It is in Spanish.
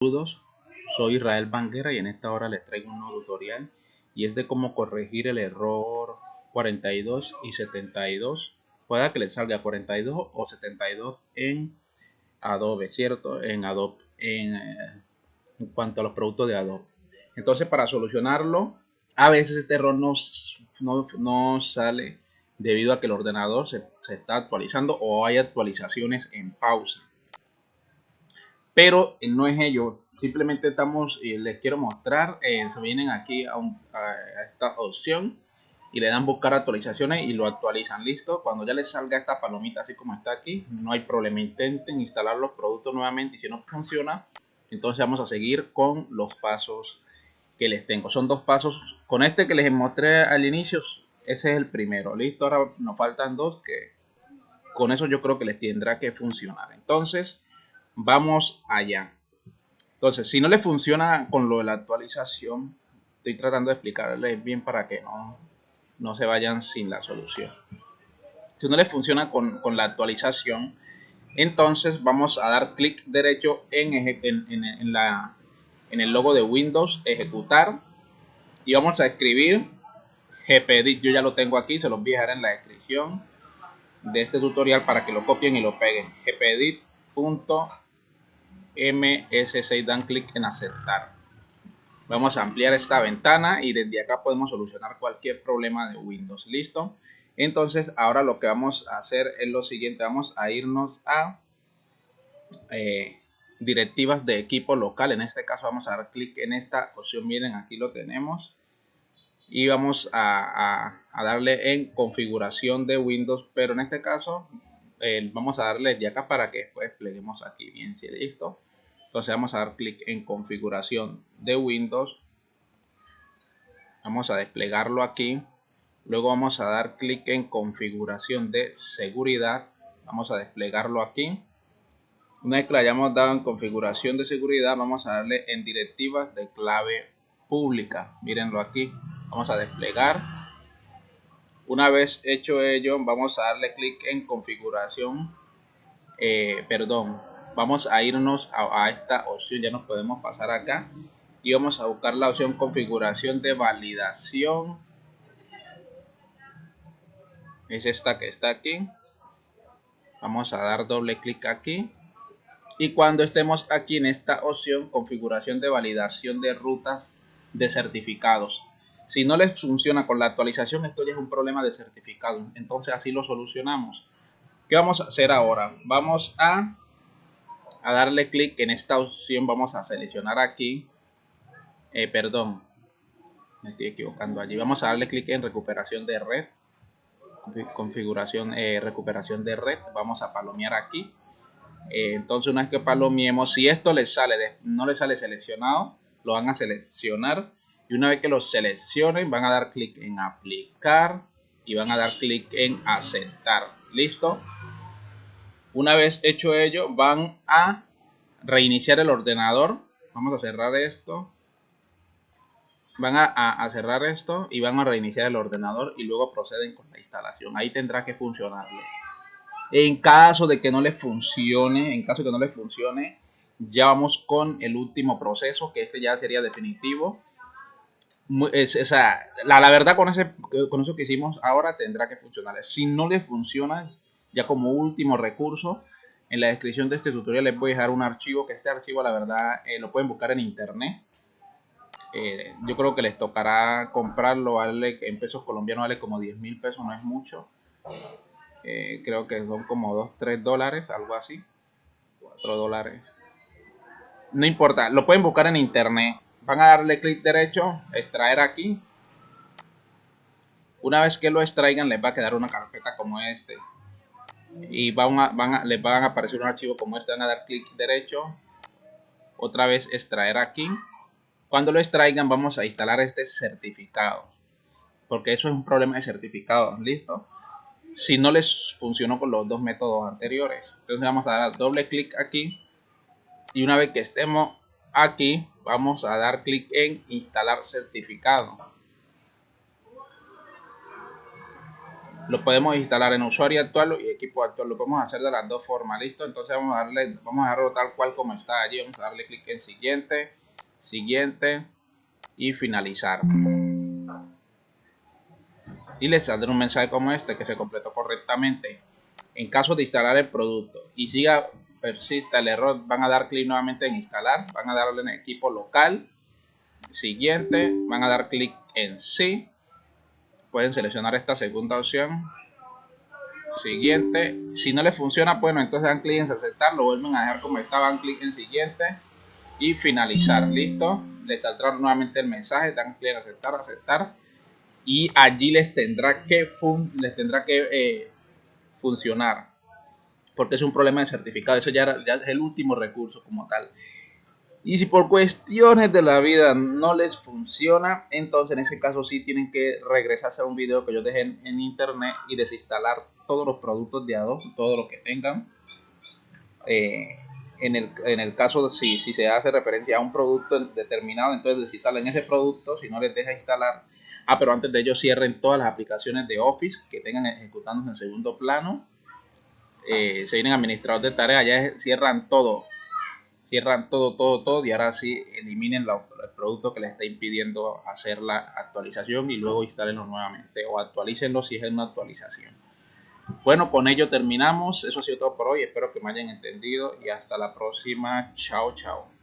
Saludos, soy Israel Banguera y en esta hora les traigo un nuevo tutorial y es de cómo corregir el error 42 y 72 pueda que les salga 42 o 72 en Adobe, ¿cierto? En Adobe, en, eh, en cuanto a los productos de Adobe. Entonces para solucionarlo, a veces este error no, no, sale debido a que el ordenador se, se está actualizando o hay actualizaciones en pausa pero eh, no es ello. Simplemente estamos, y les quiero mostrar, eh, se vienen aquí a, esta opción y le dan buscar actualizaciones y lo actualizan. Listo, cuando ya les salga esta palomita así como está aquí, no hay problema. Intenten instalar los productos nuevamente y si no funciona, entonces vamos a seguir con los pasos que les tengo. Son dos pasos. Con este que les mostré al inicio, ese es el primero. Listo, ahora nos faltan dos que con eso yo creo que les tendrá que funcionar. Entonces, vamos allá. Entonces, si no le funciona con lo de la actualización, estoy tratando de explicarles bien para que no, no se vayan sin la solución. Si no le funciona con, la actualización, entonces vamos a dar clic derecho en, en, la, en el logo de Windows, ejecutar, y vamos a escribir gpedit. Yo ya lo tengo aquí, se los voy a dejar en la descripción de este tutorial para que lo copien y lo peguen. gpedit MS6 dan clic en aceptar. Vamos a ampliar esta ventana y desde acá podemos solucionar cualquier problema de Windows. ¿Listo? Entonces ahora lo que vamos a hacer es lo siguiente. Vamos a irnos a eh, directivas de equipo local. En este caso vamos a dar clic en esta opción. Miren, aquí lo tenemos. Y vamos a, darle en configuración de Windows. Pero en este caso eh, vamos a darle de acá para que después despleguemos aquí bien. ¿sí? ¿Listo? Entonces vamos a dar clic en configuración de Windows. Vamos a desplegarlo aquí. Luego vamos a dar clic en configuración de seguridad. Vamos a desplegarlo aquí. Una vez que lo hayamos dado en configuración de seguridad, vamos a darle en directivas de clave pública. Mírenlo aquí. Vamos a desplegar. Una vez hecho ello, vamos a darle clic en configuración, eh, perdón, vamos a irnos a, esta opción, ya nos podemos pasar acá y vamos a buscar la opción configuración de validación. Es esta que está aquí. Vamos a dar doble clic aquí. Y cuando estemos aquí en esta opción, configuración de validación de rutas de certificados. Si no les funciona con la actualización, esto ya es un problema de certificado. Entonces así lo solucionamos. ¿Qué vamos a hacer ahora? Vamos a a darle clic en esta opción vamos a seleccionar aquí. Eh, perdón me estoy equivocando allí. Vamos a darle clic en recuperación de red configuración eh, recuperación de red. Vamos a palomear aquí. Eh, entonces una vez que palomiemos si esto les sale no les sale seleccionado lo van a seleccionar. Y una vez que lo seleccionen van a dar clic en aplicar y van a dar clic en aceptar. Listo una vez hecho ello, van a reiniciar el ordenador. Vamos a cerrar esto. Van a, cerrar esto y van a reiniciar el ordenador y luego proceden con la instalación. Ahí tendrá que funcionarle. En caso de que no le funcione, en caso de que no le funcione, ya vamos con el último proceso, que este ya sería definitivo. la, la, verdad con, ese, con eso que hicimos ahora tendrá que funcionar. Si no le funciona, ya como último recurso, en la descripción de este tutorial les voy a dejar un archivo, que este archivo la verdad eh, lo pueden buscar en internet. Eh, yo creo que les tocará comprarlo, vale en pesos colombianos vale como 10 mil pesos, no es mucho. Eh, creo que son como 2, 3 dólares, algo así. 4 dólares. No importa, lo pueden buscar en internet. Van a darle clic derecho, extraer aquí. Una vez que lo extraigan les va a quedar una carpeta como este y van a, les van a aparecer un archivo como este, van a dar clic derecho, otra vez extraer aquí. Cuando lo extraigan vamos a instalar este certificado, porque eso es un problema de certificado, ¿listo? Si no les funcionó con los dos métodos anteriores. Entonces vamos a dar doble clic aquí y una vez que estemos aquí vamos a dar clic en instalar certificado lo podemos instalar en usuario actual y equipo actual. Lo podemos hacer de las dos formas, ¿listo? Entonces vamos a darle, vamos a dejarlo tal cual como está allí. Vamos a darle clic en siguiente, siguiente y finalizar. Y les saldrá un mensaje como este que se completó correctamente. En caso de instalar el producto y siga persista el error, van a dar clic nuevamente en instalar, van a darle en equipo local, siguiente, van a dar clic en sí pueden seleccionar esta segunda opción. Siguiente. Si no les funciona bueno entonces dan clic en aceptar lo vuelven a dejar como estaba dan clic en siguiente y finalizar. Listo. Les saldrá nuevamente el mensaje dan clic en aceptar aceptar. Y allí les tendrá que les tendrá que eh, funcionar porque es un problema de certificado. Eso ya, ya es el último recurso como tal y si por cuestiones de la vida no les funciona, entonces en ese caso sí tienen que regresarse a un video que yo dejé en, internet y desinstalar todos los productos de Adobe, todo lo que tengan. Eh, en, el, en, el, caso, si, si se hace referencia a un producto determinado, entonces desinstalen ese producto, si no les deja instalar. Ah, pero antes de ello cierren todas las aplicaciones de Office que tengan ejecutándose en segundo plano. Eh, se vienen administradores de tareas, ya cierran todo cierran todo, todo, todo y ahora sí eliminen el producto que les está impidiendo hacer la actualización y luego instalenlo nuevamente o actualícenlo si es una actualización. Bueno, con ello terminamos. Eso ha sido todo por hoy. Espero que me hayan entendido y hasta la próxima. Chao, chao.